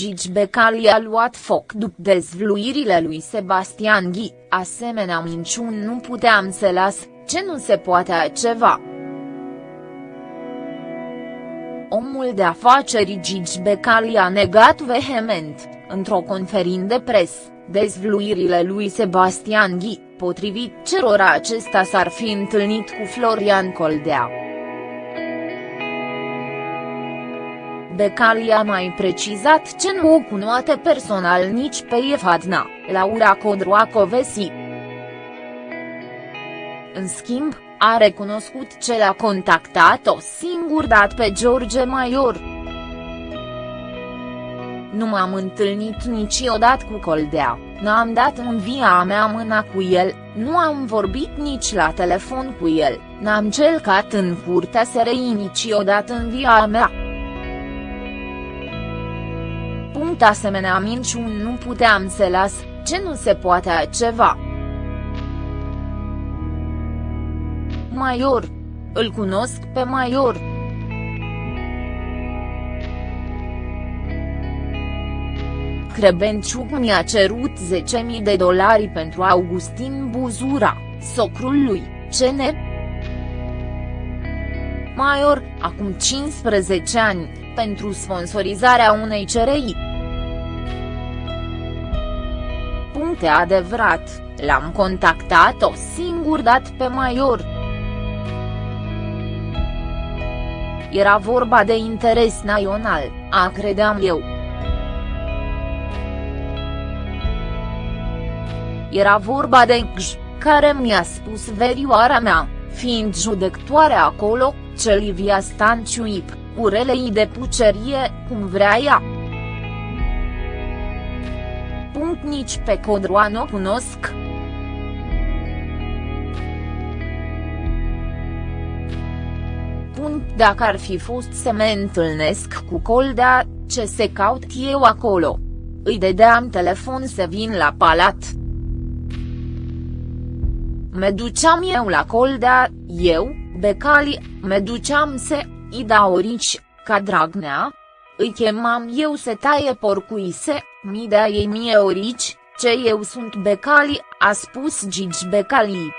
Gigi Becali a luat foc după dezvluirile lui Sebastian Ghi, asemenea minciuni nu puteam să las, ce nu se poate ceva. Omul de afaceri Gigi Becali a negat vehement, într-o conferință de pres, dezvluirile lui Sebastian Ghi, potrivit cerora acesta s-ar fi întâlnit cu Florian Coldea. Becali a mai precizat ce nu o cunoate personal nici pe Efadna, Laura Codroacovesi. În schimb, a recunoscut ce l-a contactat-o singur dat pe George Maior. Nu m-am întâlnit niciodată cu Coldea, n-am dat în via mea mâna cu el, nu am vorbit nici la telefon cu el, n-am celcat în curtea SRI niciodată în via mea. Punct asemenea minciuni nu puteam să las, ce nu se poate ceva. Maior. Îl cunosc pe Maior. Crebenciuc mi-a cerut 10.000 de dolari pentru Augustin Buzura, socrul lui, ne? Maior, acum 15 ani, pentru sponsorizarea unei CRI. Puncte adevărat, l-am contactat-o singur dat pe Maior. Era vorba de interes național, a credeam eu. Era vorba de Gj, care mi-a spus verioara mea, fiind judectoare acolo, ce Livia Stanciuip, urelei de pucerie, cum vrea ea. Punct nici pe Codroa nu cunosc. Punct dacă ar fi fost să mă întâlnesc cu Coldea, ce se caut eu acolo. Îi dedeam telefon să vin la palat. Me duceam eu la Coldea, eu, Becali, me duceam să, Ida Orici, ca Dragnea? Îi chemam eu să taie porcuise, mi dea ei mie Orici, ce eu sunt Becali, a spus Gigi Becali.